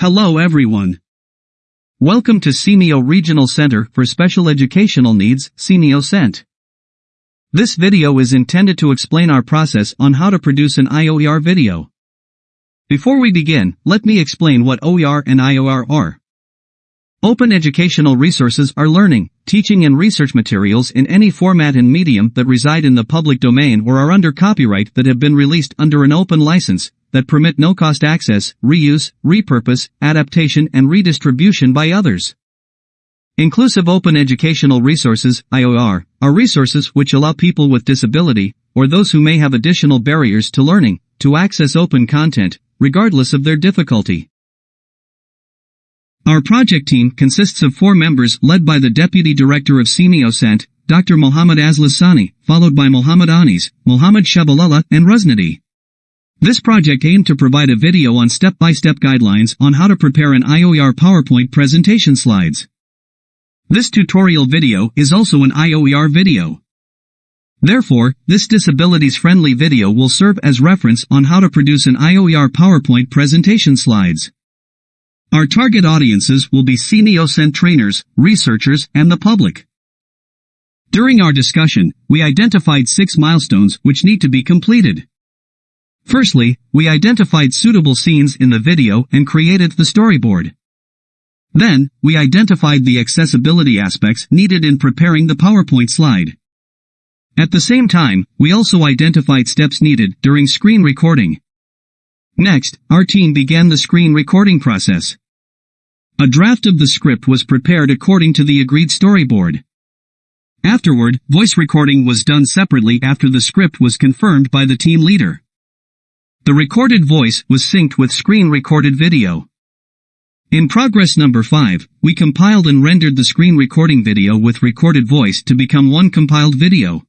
Hello everyone. Welcome to SEAMEO Regional Center for Special Educational Needs, SEAMEO SEN. This video is intended to explain our process on how to produce an IOER video. Before we begin, let me explain what OER and IOER are. Open educational resources are learning, teaching and research materials in any format and medium that reside in the public domain or are under copyright that have been released under an open license, that permit no-cost access, reuse, repurpose, adaptation and redistribution by others. Inclusive Open Educational Resources, IOER, are resources which allow people with disability, or those who may have additional barriers to learning, to access open content, regardless of their difficulty. Our project team consists of four members led by the Deputy Director of SEAMEO SEN, Dr. Mohammad Aslasani, followed by Mohammad Anis, Mohammad Shabalala, and Rusnadi. This project aimed to provide a video on step-by-step guidelines on how to prepare an IOER PowerPoint presentation slides. This tutorial video is also an IOER video. Therefore, this disabilities-friendly video will serve as reference on how to produce an IOER PowerPoint presentation slides. Our target audiences will be SEAMEO SEN trainers, researchers, and the public. During our discussion, we identified six milestones which need to be completed. Firstly, we identified suitable scenes in the video and created the storyboard. Then, we identified the accessibility aspects needed in preparing the PowerPoint slide. At the same time, we also identified steps needed during screen recording. Next, our team began the screen recording process. A draft of the script was prepared according to the agreed storyboard. Afterward, voice recording was done separately after the script was confirmed by the team leader. The recorded voice was synced with screen recorded video. In progress number 5, we compiled and rendered the screen recording video with recorded voice to become one compiled video.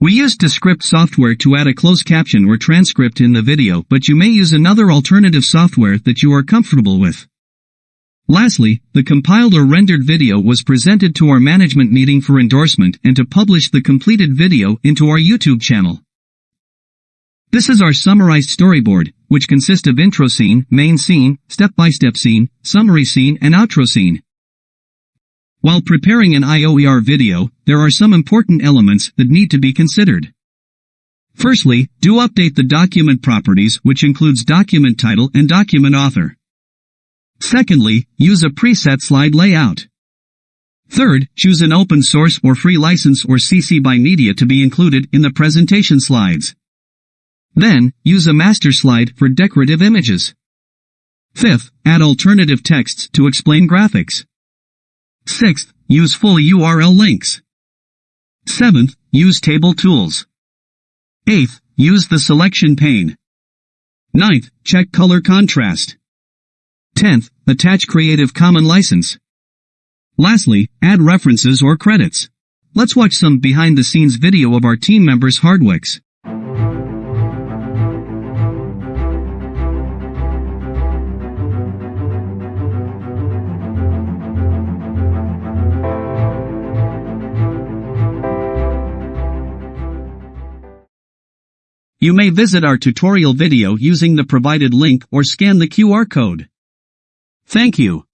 We used Descript software to add a closed caption or transcript in the video but you may use another alternative software that you are comfortable with. Lastly, the compiled or rendered video was presented to our management meeting for endorsement and to publish the completed video into our YouTube channel. This is our summarized storyboard, which consists of intro scene, main scene, step-by-step scene, summary scene and outro scene. While preparing an IOER video, there are some important elements that need to be considered. Firstly, do update the document properties which includes document title and document author. Secondly, use a preset slide layout. Third, choose an open source or free license or CC BY media to be included in the presentation slides. Then, use a master slide for decorative images. Fifth, add alternative texts to explain graphics. Sixth, use full URL links. Seventh, use table tools. Eighth, use the selection pane. Ninth, check color contrast. Tenth, attach Creative Commons license. Lastly, add references or credits. Let's watch some behind-the-scenes video of our team members Hardwicks. You may visit our tutorial video using the provided link or scan the QR code. Thank you.